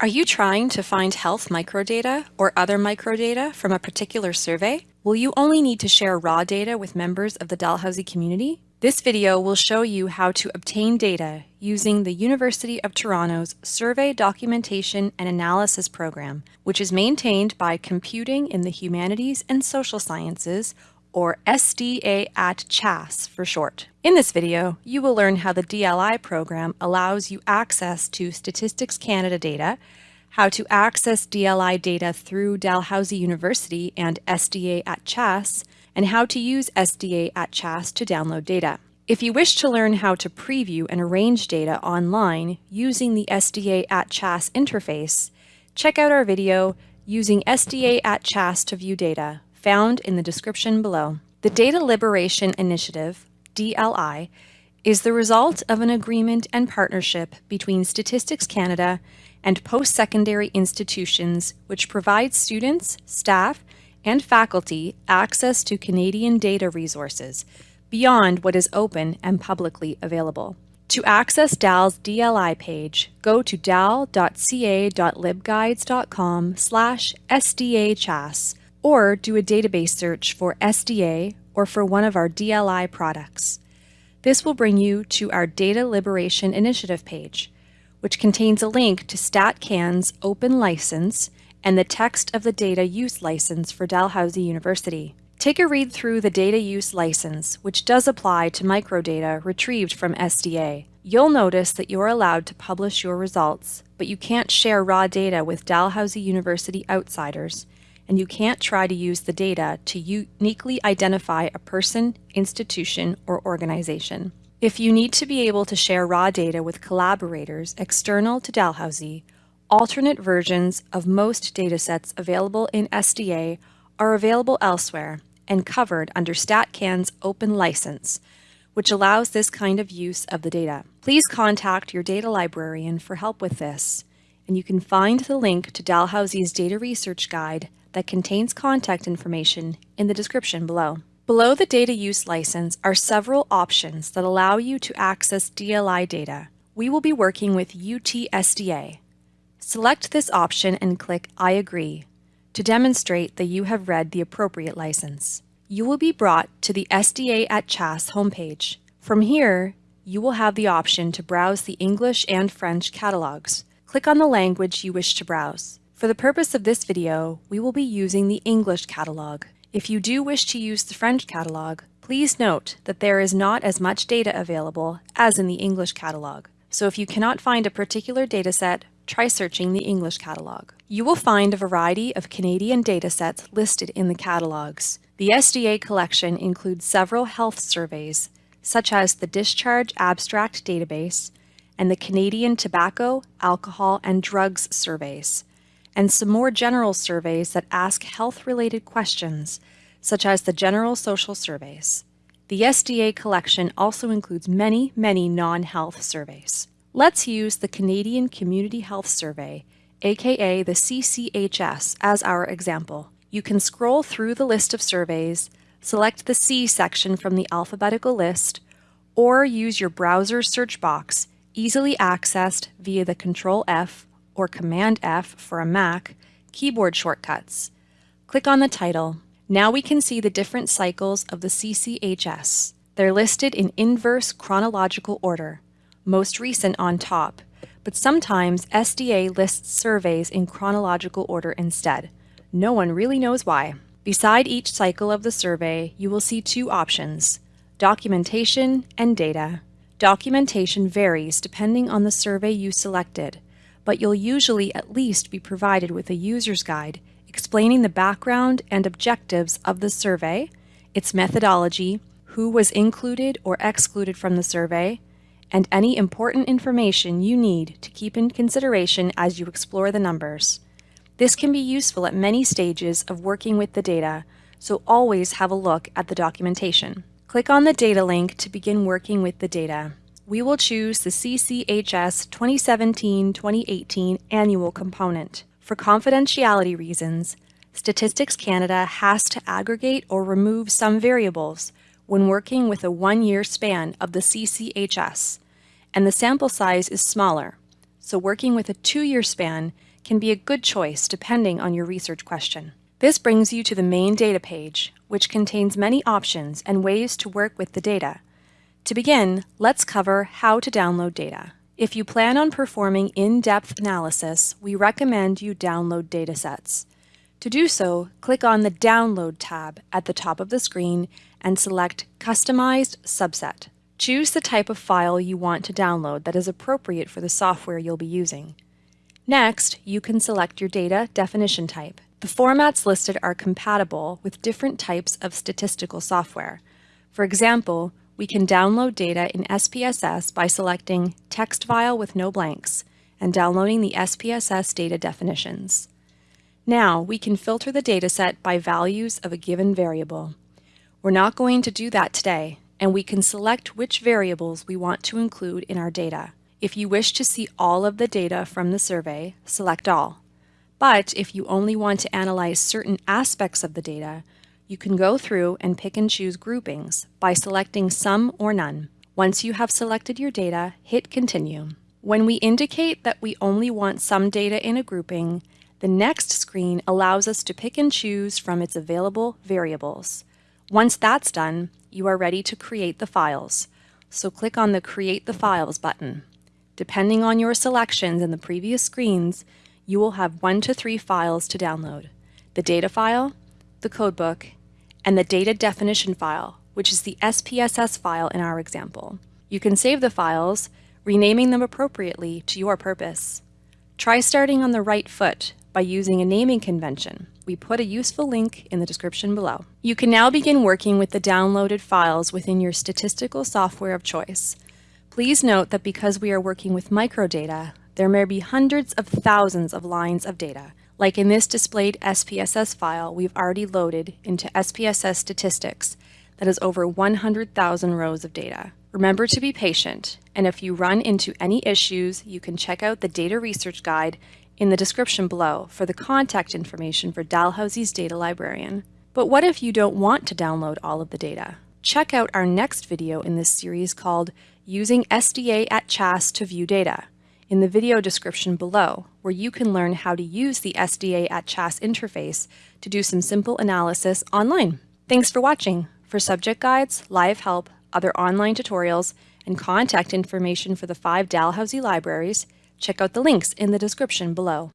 Are you trying to find health microdata or other microdata from a particular survey? Will you only need to share raw data with members of the Dalhousie community? This video will show you how to obtain data using the University of Toronto's Survey Documentation and Analysis Program, which is maintained by Computing in the Humanities and Social Sciences, or SDA at CHASS for short. In this video, you will learn how the DLI program allows you access to Statistics Canada data, how to access DLI data through Dalhousie University and SDA at CHASS, and how to use SDA at CHASS to download data. If you wish to learn how to preview and arrange data online using the SDA at CHASS interface, check out our video using SDA at CHASS to view data found in the description below. The Data Liberation Initiative, DLI, is the result of an agreement and partnership between Statistics Canada and post-secondary institutions which provide students, staff, and faculty access to Canadian data resources beyond what is open and publicly available. To access DAL's DLI page, go to dal.ca.libguides.com slash sdachas or do a database search for SDA or for one of our DLI products. This will bring you to our Data Liberation Initiative page, which contains a link to StatCan's open license and the text of the data use license for Dalhousie University. Take a read through the data use license, which does apply to microdata retrieved from SDA. You'll notice that you're allowed to publish your results, but you can't share raw data with Dalhousie University outsiders, and you can't try to use the data to uniquely identify a person, institution, or organization. If you need to be able to share raw data with collaborators external to Dalhousie, alternate versions of most datasets available in SDA are available elsewhere and covered under StatCan's open license, which allows this kind of use of the data. Please contact your data librarian for help with this, and you can find the link to Dalhousie's Data Research Guide that contains contact information in the description below. Below the data use license are several options that allow you to access DLI data. We will be working with UTSDA. Select this option and click I agree to demonstrate that you have read the appropriate license. You will be brought to the SDA at CHASS homepage. From here, you will have the option to browse the English and French catalogs. Click on the language you wish to browse. For the purpose of this video, we will be using the English catalog. If you do wish to use the French catalog, please note that there is not as much data available as in the English catalog. So if you cannot find a particular dataset, try searching the English catalog. You will find a variety of Canadian datasets listed in the catalogs. The SDA collection includes several health surveys, such as the Discharge Abstract Database and the Canadian Tobacco, Alcohol, and Drugs surveys and some more general surveys that ask health-related questions, such as the General Social Surveys. The SDA collection also includes many, many non-health surveys. Let's use the Canadian Community Health Survey, aka the CCHS, as our example. You can scroll through the list of surveys, select the C section from the alphabetical list, or use your browser search box, easily accessed via the Control F or Command F for a Mac, keyboard shortcuts. Click on the title. Now we can see the different cycles of the CCHS. They're listed in inverse chronological order, most recent on top, but sometimes SDA lists surveys in chronological order instead. No one really knows why. Beside each cycle of the survey, you will see two options, documentation and data. Documentation varies depending on the survey you selected but you'll usually at least be provided with a user's guide explaining the background and objectives of the survey, its methodology, who was included or excluded from the survey, and any important information you need to keep in consideration as you explore the numbers. This can be useful at many stages of working with the data, so always have a look at the documentation. Click on the data link to begin working with the data we will choose the CCHS 2017-2018 annual component. For confidentiality reasons, Statistics Canada has to aggregate or remove some variables when working with a one-year span of the CCHS, and the sample size is smaller, so working with a two-year span can be a good choice depending on your research question. This brings you to the main data page, which contains many options and ways to work with the data. To begin, let's cover how to download data. If you plan on performing in-depth analysis, we recommend you download datasets. To do so, click on the Download tab at the top of the screen and select Customized Subset. Choose the type of file you want to download that is appropriate for the software you'll be using. Next, you can select your data definition type. The formats listed are compatible with different types of statistical software. For example, we can download data in SPSS by selecting Text File with no blanks and downloading the SPSS data definitions. Now we can filter the dataset by values of a given variable. We're not going to do that today, and we can select which variables we want to include in our data. If you wish to see all of the data from the survey, select All. But if you only want to analyze certain aspects of the data, you can go through and pick and choose groupings by selecting Some or None. Once you have selected your data, hit Continue. When we indicate that we only want some data in a grouping, the next screen allows us to pick and choose from its available variables. Once that's done, you are ready to create the files. So click on the Create the Files button. Depending on your selections in the previous screens, you will have one to three files to download. The data file, the codebook, and the data definition file, which is the SPSS file in our example. You can save the files, renaming them appropriately to your purpose. Try starting on the right foot by using a naming convention. We put a useful link in the description below. You can now begin working with the downloaded files within your statistical software of choice. Please note that because we are working with microdata, there may be hundreds of thousands of lines of data. Like in this displayed SPSS file we've already loaded into SPSS statistics that is over 100,000 rows of data. Remember to be patient, and if you run into any issues, you can check out the Data Research Guide in the description below for the contact information for Dalhousie's data librarian. But what if you don't want to download all of the data? Check out our next video in this series called Using SDA at CHASS to View Data in the video description below, where you can learn how to use the SDA at CHASS interface to do some simple analysis online. Thanks for watching. For subject guides, live help, other online tutorials, and contact information for the five Dalhousie libraries, check out the links in the description below.